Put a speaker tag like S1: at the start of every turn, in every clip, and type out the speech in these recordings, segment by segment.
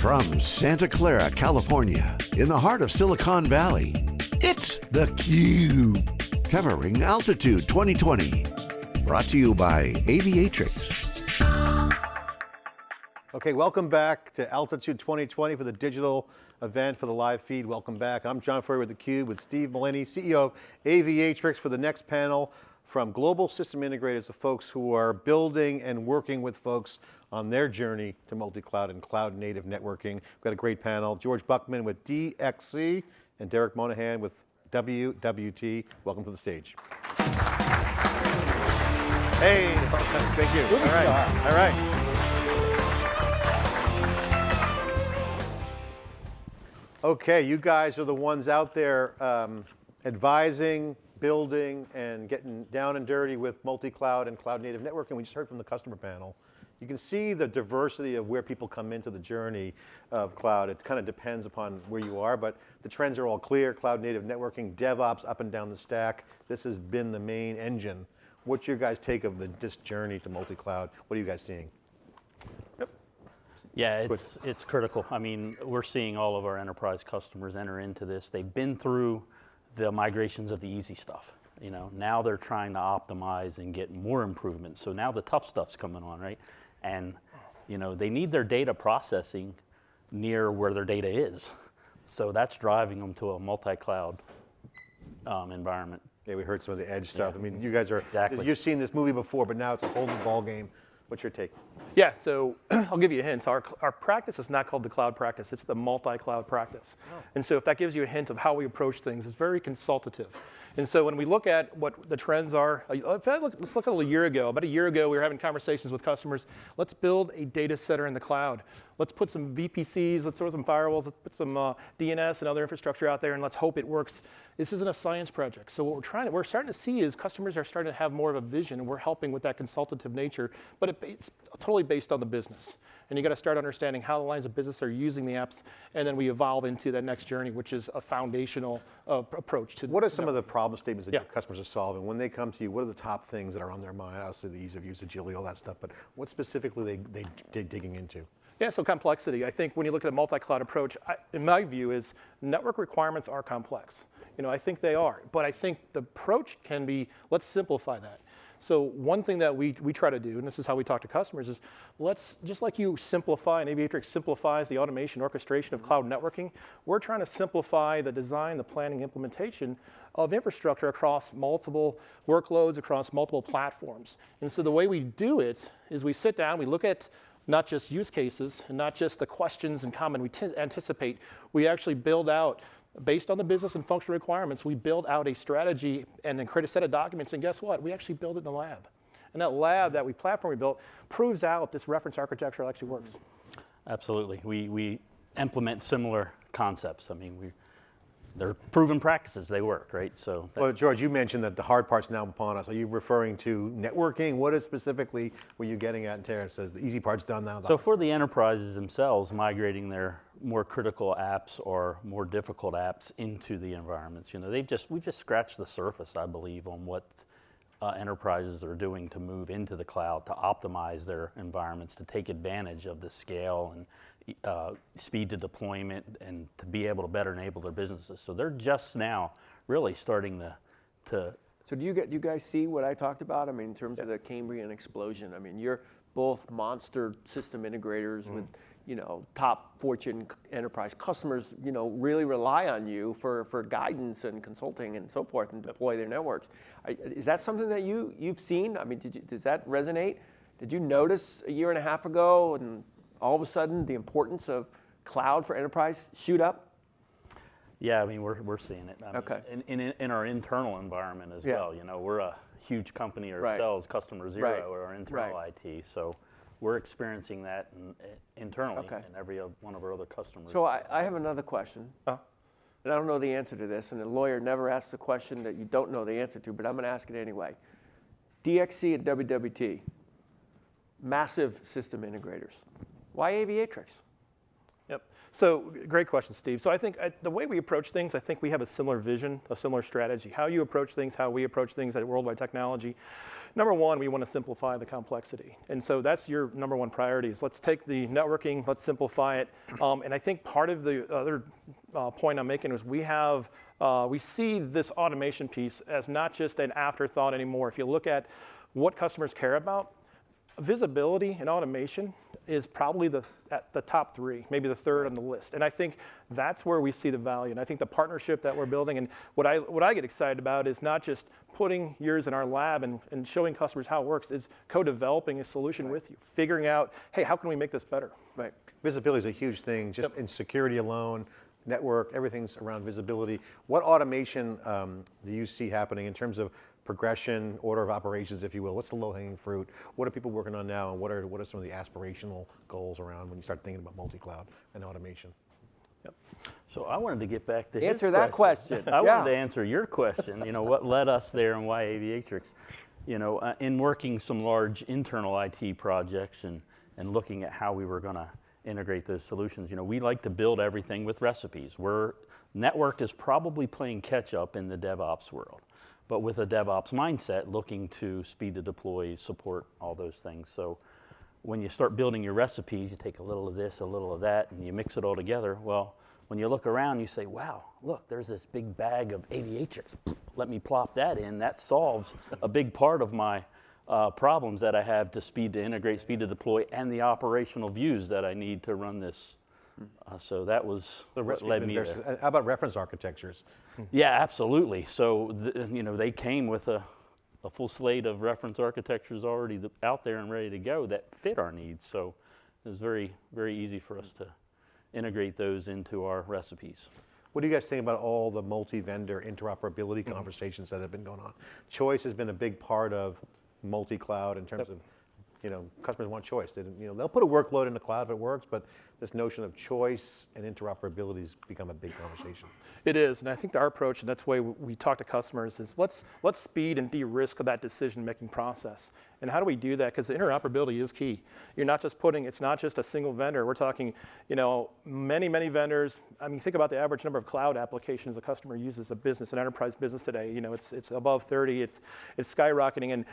S1: From Santa Clara, California, in the heart of Silicon Valley, it's theCUBE. Covering Altitude 2020. Brought to you by Aviatrix.
S2: Okay, welcome back to Altitude 2020 for the digital event for the live feed. Welcome back. I'm John Furrier with theCUBE with Steve Mullaney, CEO of Aviatrix for the next panel from global system integrators, the folks who are building and working with folks on their journey to multi-cloud and cloud native networking. We've got a great panel. George Buckman with DXC and Derek Monahan with WWT. Welcome to the stage. Hey, thank you. All right, all right. Okay, you guys are the ones out there um, advising, building, and getting down and dirty with multi-cloud and cloud native networking. We just heard from the customer panel. You can see the diversity of where people come into the journey of cloud. It kind of depends upon where you are, but the trends are all clear. Cloud native networking, DevOps up and down the stack. This has been the main engine. What's your guys' take of the, this journey to multi-cloud? What are you guys seeing?
S3: Yep. Yeah, it's, it's critical. I mean, we're seeing all of our enterprise customers enter into this. They've been through the migrations of the easy stuff. You know, now they're trying to optimize and get more improvements. So now the tough stuff's coming on, right? And you know, they need their data processing near where their data is. So that's driving them to a multi-cloud um, environment.
S2: Yeah, we heard some of the edge stuff. Yeah. I mean, you guys are,
S3: exactly.
S2: you've seen this movie before, but now it's a whole new ball game What's your take?
S4: Yeah, so I'll give you a hint. So our, our practice is not called the cloud practice, it's the multi-cloud practice. Oh. And so if that gives you a hint of how we approach things, it's very consultative. And so when we look at what the trends are, uh, look, let's look at a little year ago. About a year ago, we were having conversations with customers. Let's build a data center in the cloud. Let's put some VPCs, let's throw some firewalls, let's put some uh, DNS and other infrastructure out there, and let's hope it works. This isn't a science project. So what we're trying to, we're starting to see is customers are starting to have more of a vision, and we're helping with that consultative nature, but it, it's totally based on the business. And you got to start understanding how the lines of business are using the apps, and then we evolve into that next journey, which is a foundational uh, approach to.
S2: What are some of the problem statements that yeah. your customers are solving? When they come to you, what are the top things that are on their mind? Obviously the ease of use, agility, all that stuff, but what specifically they, they, they're digging into?
S4: Yeah, so complexity. I think when you look at a multi-cloud approach, I, in my view is network requirements are complex. You know, I think they are, but I think the approach can be, let's simplify that. So one thing that we, we try to do, and this is how we talk to customers, is let's, just like you simplify, and Aviatrix simplifies the automation orchestration of cloud networking, we're trying to simplify the design, the planning, implementation of infrastructure across multiple workloads, across multiple platforms. And so the way we do it is we sit down, we look at not just use cases and not just the questions in common we anticipate, we actually build out based on the business and functional requirements, we build out a strategy and then create a set of documents, and guess what? We actually build it in the lab. And that lab, that we platform we built, proves out this reference architecture actually works.
S3: Absolutely. We, we implement similar concepts. I mean, we, they're proven practices, they work, right? So.
S2: Well, George, you mentioned that the hard part's now upon us. Are you referring to networking? What is specifically were you getting at? And Tara says the easy part's done now.
S3: So for the enterprises themselves, migrating their more critical apps or more difficult apps into the environments, you know, they've just, we've just scratched the surface, I believe, on what uh, enterprises are doing to move into the cloud, to optimize their environments, to take advantage of the scale and uh, speed to deployment and to be able to better enable their businesses. So they're just now really starting to, to
S5: so do you, get, do you guys see what I talked about? I mean, in terms yeah. of the Cambrian explosion, I mean, you're both monster system integrators mm. with, you know, top Fortune enterprise customers, you know, really rely on you for, for guidance and consulting and so forth and deploy their networks. Is that something that you, you've seen? I mean, you, does that resonate? Did you notice a year and a half ago and all of a sudden the importance of cloud for enterprise shoot up?
S3: Yeah, I mean, we're, we're seeing it. I okay. Mean, in, in, in, our internal environment as yeah. well, you know, we're a huge company ourselves, right. customer zero, right. or our internal right. IT. So we're experiencing that in, internally okay. in every one of our other customers.
S5: So I, I have another question. Uh. And I don't know the answer to this, and a lawyer never asks a question that you don't know the answer to, but I'm going to ask it anyway. DXC and WWT, massive system integrators. Why Aviatrix?
S4: Yep. So great question, Steve. So I think uh, the way we approach things, I think we have a similar vision, a similar strategy. How you approach things, how we approach things at Worldwide Technology. Number one, we want to simplify the complexity, and so that's your number one priority. Is let's take the networking, let's simplify it. Um, and I think part of the other uh, point I'm making is we have uh, we see this automation piece as not just an afterthought anymore. If you look at what customers care about, visibility and automation is probably the, at the top three, maybe the third on the list. And I think that's where we see the value. And I think the partnership that we're building and what I, what I get excited about is not just putting yours in our lab and, and showing customers how it works, is co-developing a solution with you, figuring out, hey, how can we make this better?
S5: Right.
S2: Visibility is a huge thing, just
S4: Yep.
S2: in security alone, network, everything's around visibility. What automation um, do you see happening in terms of progression, order of operations, if you will? What's the low-hanging fruit? What are people working on now, and what are, what are some of the aspirational goals around when you start thinking about multi-cloud and automation? Yep.
S3: So I wanted to get back to his
S5: Answer that question.
S3: I
S5: Yeah.
S3: wanted to answer your question. You know, what led us there and why Aviatrix? You know, uh, in working some large internal IT projects and and looking at how we were going to integrate those solutions, you know, we like to build everything with recipes. We're network is probably playing catch up in the DevOps world, but with a DevOps mindset, looking to speed to deploy, support all those things. So when you start building your recipes, you take a little of this, a little of that, and you mix it all together. Well, when you look around, you say, wow, look, there's this big bag of aviatrix. Let me plop that in. That solves a big part of my uh, problems that I have to speed to integrate, speed to deploy, and the operational views that I need to run this. Uh, so that was
S2: The
S3: what led me there.
S2: uh, How about reference architectures?
S3: Yeah, absolutely. So, th- you know, they came with a, a full slate of reference architectures already th- out there and ready to go that fit our needs. So it was very, very easy for us to integrate those into our recipes.
S2: What do you guys think about all the multi-vendor interoperability conversations that have been going on? Choice has been a big part of multi-cloud in terms of, you know, customers want choice. They, you know, they'll put a workload in the cloud if it works, but this notion of choice and interoperability has become a big conversation.
S4: It is, and I think our approach, and that's the way we talk to customers, is let's let's speed and de-risk that decision-making process. And how do we do that? Because interoperability is key. You're not just putting, it's not just a single vendor. We're talking, you know, many, many vendors. I mean, think about the average number of cloud applications a customer uses, a business, an enterprise business today. You know, it's it's above 30. It's it's skyrocketing, and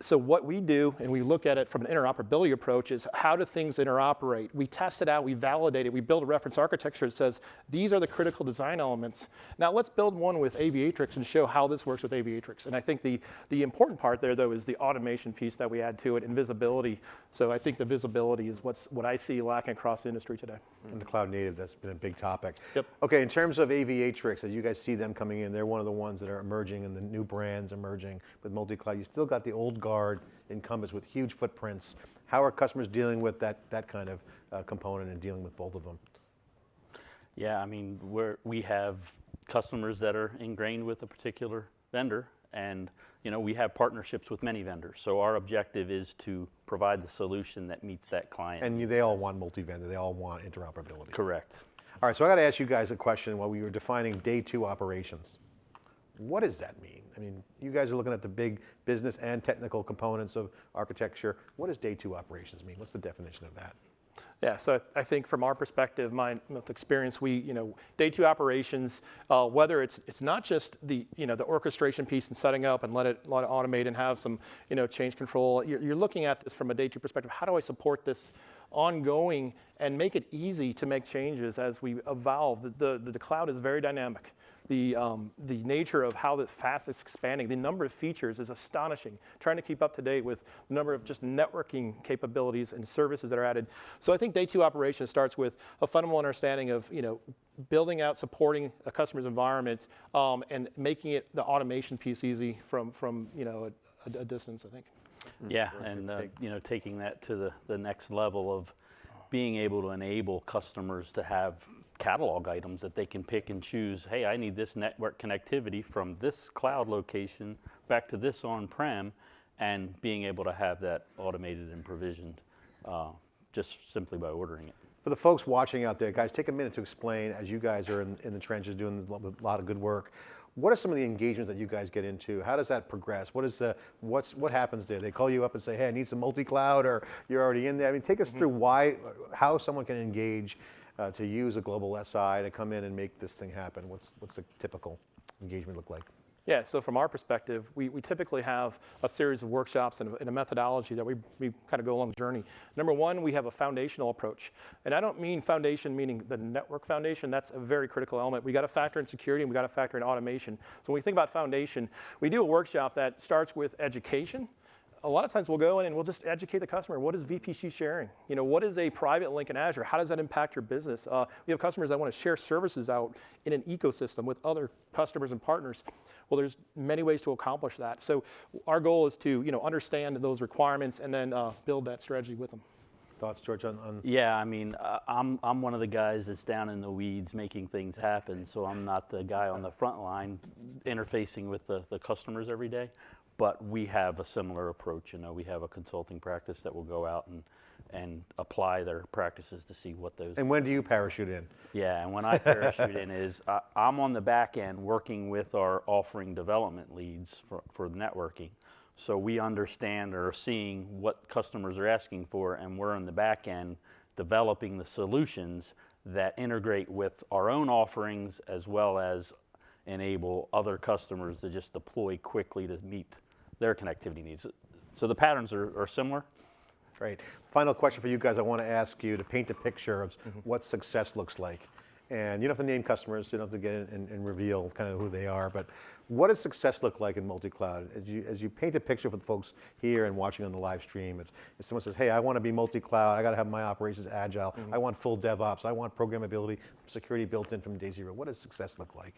S4: so what we do, and we look at it from an interoperability approach, is how do things interoperate? We test it out, we validate it, we build a reference architecture that says these are the critical design elements. Now let's build one with Aviatrix and show how this works with Aviatrix. And I think the, the important part there, though, is the automation piece that we add to it and visibility. So I think the visibility is what's what I see lacking across the industry today.
S2: And the cloud native, that's been a big topic.
S4: Yep.
S2: Okay, in terms of Aviatrix, as you guys see them coming in, they're one of the ones that are emerging and the new brands emerging with multi-cloud. You still got the old guard incumbents with huge footprints. How are customers dealing with that, that kind of uh, component and dealing with both of them?
S3: Yeah, I mean, we're, we have customers that are ingrained with a particular vendor, and you know, we have partnerships with many vendors. So our objective is to provide the solution that meets that client.
S2: And they all want multi-vendor, they all want interoperability.
S3: Correct.
S2: All right, so I got to ask you guys a question while we were defining day two operations. What does that mean? I mean, you guys are looking at the big business and technical components of architecture. What does day two operations mean? What's the definition of that?
S4: Yeah, so I think from our perspective, my experience, we, you know, day two operations, uh, whether it's it's not just the, you know, the orchestration piece and setting up and let it let it automate and have some, you know, change control. You're, you're looking at this from a day two perspective. How do I support this ongoing and make it easy to make changes as we evolve? The the, the cloud is very dynamic. The, um, the nature of how the fast it's expanding, the number of features is astonishing. Trying to keep up to date with the number of just networking capabilities and services that are added. So I think day two operation starts with a fundamental understanding of you know building out, supporting a customer's environment, um, and making it the automation piece easy from from you know a, a distance. I think.
S3: Yeah, and uh, you know, taking that to the, the next level of being able to enable customers to have catalog items that they can pick and choose. Hey, I need this network connectivity from this cloud location back to this on-prem, and being able to have that automated and provisioned uh, just simply by ordering it.
S2: For the folks watching out there, guys, take a minute to explain, as you guys are in, in the trenches doing a lot of good work, What are some of the engagements that you guys get into? How does that progress? What is the, what's, what happens there? They call you up and say, hey, I need some multi-cloud, or you're already in there. I mean, take us through why, how someone can engage uh, to use a global SI to come in and make this thing happen. What's, what's the typical engagement look like?
S4: Yeah, so from our perspective, we, we typically have a series of workshops and a, and a methodology that we, we kind of go along the journey. Number one, we have a foundational approach. And I don't mean foundation meaning the network foundation, that's a very critical element. We got to factor in security and we got to factor in automation. So when we think about foundation, we do a workshop that starts with education, a lot of times we'll go in and we'll just educate the customer. What is VPC sharing? You know, what is a private link in Azure? How does that impact your business? Uh, we have customers that want to share services out in an ecosystem with other customers and partners. Well, there's many ways to accomplish that. So our goal is to, you know, understand those requirements and then uh, build that strategy with them.
S2: Thoughts, George, on, on
S3: Yeah, I mean, uh, I'm, I'm one of the guys that's down in the weeds making things happen, so I'm not the guy on the front line interfacing with the, the customers every day. But we have a similar approach, you know, we have a consulting practice that will go out and, and apply their practices to see what those.
S2: and when do you parachute in?
S3: Yeah, and when I parachute in is I, I'm on the back end working with our offering development leads for, for networking. So we understand or are seeing what customers are asking for, and we're in the back end developing the solutions that integrate with our own offerings as well as enable other customers to just deploy quickly to meet their connectivity needs. So the patterns are, are similar.
S2: Great. Final question for you guys. I want to ask you to paint a picture of mm-hmm. what success looks like. And you don't have to name customers, you don't have to get in and, and reveal kind of who they are, but what does success look like in multi-cloud? As you, as you paint a picture for the folks here and watching on the live stream, it's, if someone says, hey, I want to be multi-cloud, I got to have my operations agile, mm-hmm. I want full DevOps, I want programmability, security built in from day zero. What does success look like?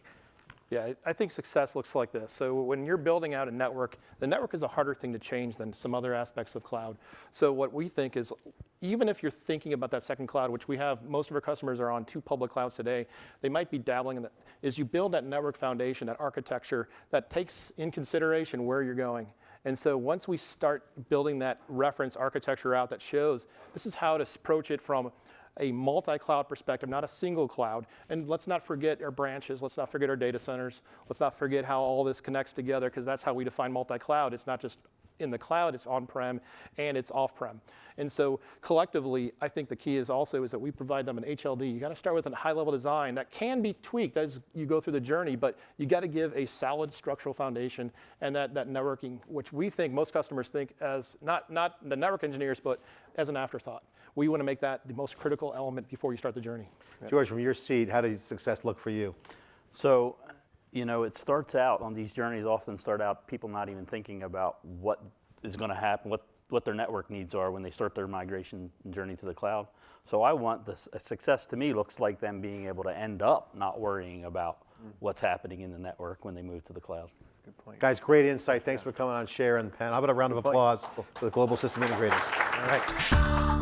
S4: Yeah, I- think success looks like this. So when you're building out a network, the network is a harder thing to change than some other aspects of cloud. So what we think is, even if you're thinking about that second cloud, which we have, most of our customers are on two public clouds today, they might be dabbling in that, is you build that network foundation, that architecture that takes in consideration where you're going. And so once we start building that reference architecture out that shows this is how to approach it from a multi-cloud perspective, not a single cloud. And let's not forget our branches. Let's not forget our data centers. Let's not forget how all this connects together because that's how we define multi-cloud. It's not just in the cloud, it's on-prem and it's off-prem. And so collectively, I think the key is also is that we provide them an HLD. You got to start with a high-level design that can be tweaked as you go through the journey, but you got to give a solid structural foundation and that, that networking, which we think most customers think as not, not the network engineers, but as an afterthought. We want to make that the most critical element before you start the journey.
S2: George, from your seat, how does success look for you?
S3: So, you know, it starts out on these journeys, often start out people not even thinking about what is going to happen, what, what their network needs are when they start their migration journey to the cloud. So I want this success to me looks like them being able to end up not worrying about mm. what's happening in the network when they move to the cloud.
S5: Good point.
S2: Guys, great insight. Thanks for coming on, sharing the panel. How about a round of applause for the global system integrators? All right.